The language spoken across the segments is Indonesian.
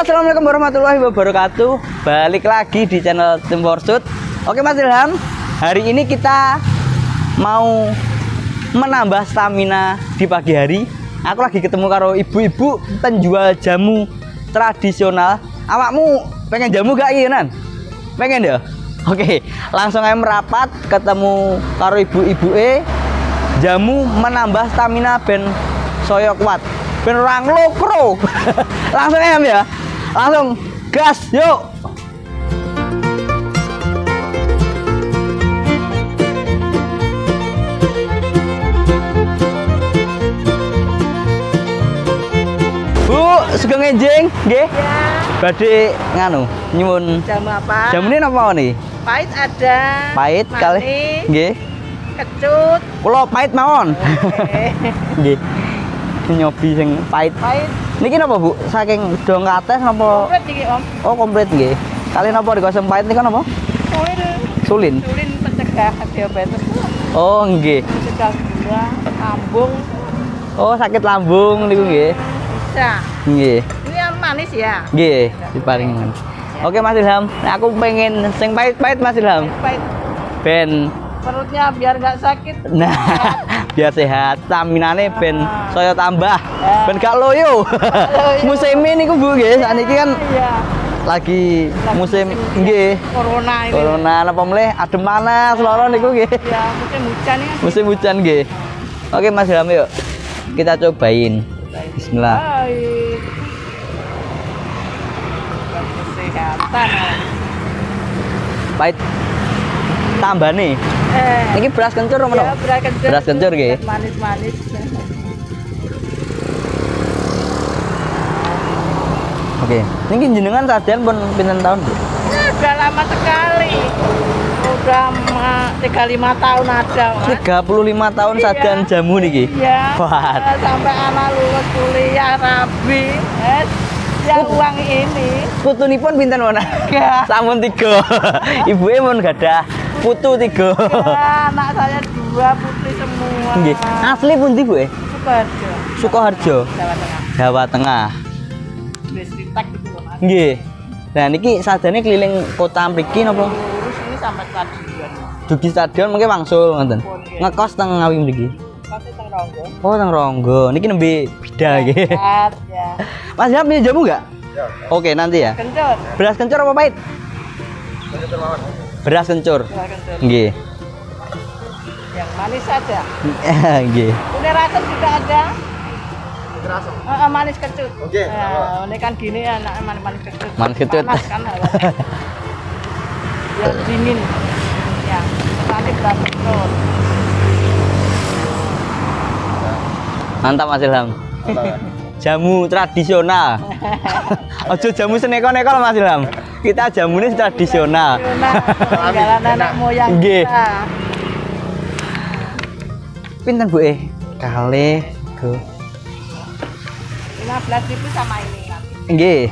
assalamualaikum warahmatullahi wabarakatuh. Balik lagi di channel Tim Forsut. Oke Mas Ilham, hari ini kita mau menambah stamina di pagi hari. Aku lagi ketemu karo ibu-ibu penjual jamu tradisional. Awakmu pengen jamu gak iya nan? Pengen ya? Oke, langsung aja merapat ketemu karo ibu-ibu e jamu menambah stamina ben soyo kuat ben orang lokro langsung em ya langsung gas yuk Bu, sugeng enjing, nggih. Ya, Badhe nganu, nyuwun. jamu apa? Jamune napa nih? Pahit ada. Pahit kali. Nggih. Kecut. Kula pahit mawon. Nggih. Nyobi sing pahit. Pahit. Niki napa, Bu? Saking dong kates napa? Komplit iki Om. Oh, komplit nggih. Kali napa digosem pahit niku napa? Sulin. Sulin. Sulin pencegah diabetes. Oh, nggih. Pencegah gula, lambung. Oh, sakit lambung niku nggih. Bisa. Nggih. Ini yang manis ya. Nggih, diparingi. Oke Mas Ilham, Nah, aku pengen sing pahit-pahit Mas Ilham. Pahit. Ben Perutnya biar nggak sakit. nah biar sehat, staminane ben saya tambah. Ya. Ben gak loyo. musim ini niku Bu nggih, saniki kan Iya. lagi musim nggih. Corona ini. Corona napa mleh adem panas loro niku nggih. Ya, musim hujan ya. Musim hujan nggih. Oke Mas Ilham yuk. Kita cobain. Bismillah. Baik. Kesehatan. Pahit. Tambah nih. Eh. Niki beras kencur apa Ya, beras kencur. Beras kencur nggih. Manis-manis. Oke. Niki jenengan sajian pun pinten tahun, Bu? Ya, udah lama sekali. Udah ma- 35 tahun ada, Mas. 35 tahun Iya. sajian jamu niki. Iya. Wah. Eh, Sampai anak lulus kuliah rabi. Eh, ya uang ini. Putunipun pinten mana? Ya. Sampun tiga. Ibuke mun gadah putu tiga. Ya, anak saya dua putri semua. Nggih. Asli pundi, Bu? eh? Sukoharjo. Sukoharjo, Jawa Tengah. Jawa Tengah. Nggih. Nah niki sajane keliling kota mriki napa? Lurus ini sampai stadion. Dugi stadion mungkin wangsul ngoten. Ngekos teng Ngawi mriki. Oh, teng Ronggo. Niki nembe bida nggih. Sehat, ya. Mas Jam punya jamu enggak? Oke, nanti ya. Kencur. Beras kencur apa pahit? Beras kencur. Dua kencur. Nggih. Yang manis saja. Nggih. Ini rasem juga ada. Ah, ah, manis kecut. Oke. ini kan gini ya, anak manis manis kecut. Manis kecut. Panas kan. Biar dingin. Ya. Nanti beras kecut. Mantap Mas Ilham. Jamu tradisional. Ojo jamu seneko-neko loh, Mas Ilham. Kita jamunya tradisional. Peninggalan anak moyang Nggih. kita. Pinten Bu eh? Kali go. 15 ribu sama ini. Nggih.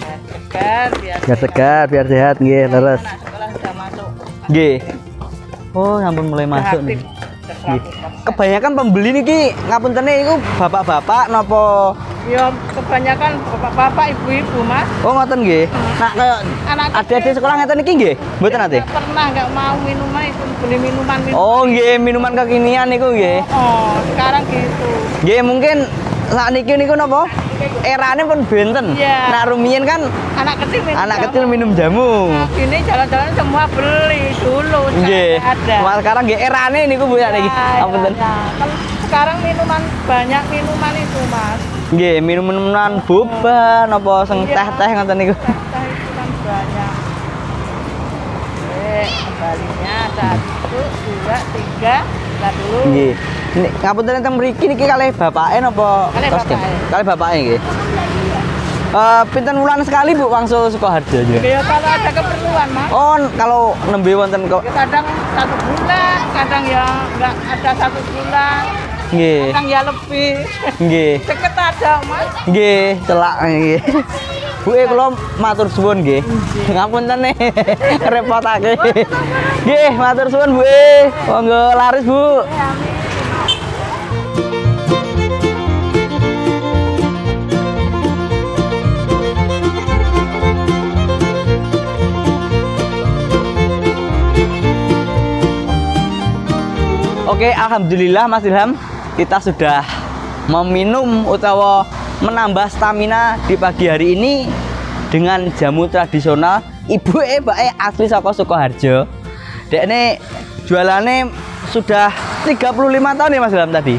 Biar segar, biar Biar segar, biar sehat nggih, terus. Anak sekolah sudah masuk. Nggih. Oh, sampun mulai masuk nih. 100%. Kebanyakan pembeli niki ngapuntene iku bapak-bapak napa Ya, kebanyakan bapak-bapak, ibu-ibu, Mas. Oh, ngoten nggih. Nah, kayak Anak adik-adik sekolah ngeten iki nggih? Mboten ate? Nggak pernah nggak mau minuman itu beli minuman minuman. Oh, nggih, minuman kekinian niku nggih. Oh, sekarang gitu. Nggih, mungkin saat niki niku napa? Erane pun benten. Iya. Nah, rumiyin kan Anak kecil minum anak jamu. kecil minum jamu. Nah, Gini jalan-jalan semua beli dulu. Nggih. ada. Wah, sekarang nggih erane niku Bu ya niki. Ya, Apunten. ya, ya. Kan sekarang minuman banyak minuman itu mas. Nggih, minum-minuman boba napa sing Iya. teh-teh ngoten niku. Teh itu kan banyak. Eh, kembalinya satu, dua, tiga, dulu. Nggih. Ini ngapunten teng mriki niki kalih bapake napa kostum? bapake. Kalih bapake nggih. Eh, pinten wulan sekali Bu wangsul Sukoharjo juga? Ya kalau ada keperluan mas. Oh, kalau nembe wonten kok. Ya, kadang satu bulan, kadang ya nggak ada satu bulan, Nggih. kadang ya lebih. Nggih. Deket ada mas. Nggih, celak nggih. Bu e kula matur suwun nggih. Ngapunten nih repotake. Nggih, matur suwun Bu e. Monggo laris Bu. Oke, alhamdulillah Mas Ilham, kita sudah meminum utawa menambah stamina di pagi hari ini dengan jamu tradisional ibu eh mbak eh asli Soko Sukoharjo. Dek ini jualannya sudah 35 tahun ya Mas Ilham tadi.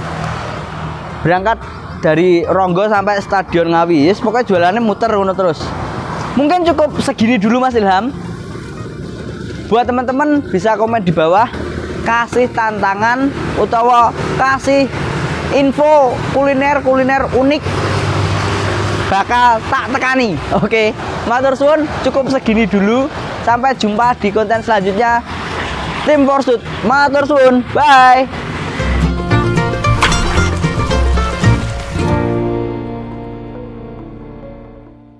Berangkat dari Ronggo sampai Stadion Ngawi, yes, pokoknya jualannya muter ngono terus. Mungkin cukup segini dulu Mas Ilham. Buat teman-teman bisa komen di bawah kasih tantangan utawa kasih info kuliner-kuliner unik bakal tak tekani. Oke, matur suwun cukup segini dulu. Sampai jumpa di konten selanjutnya. Tim Forsut, matur suwun. Bye.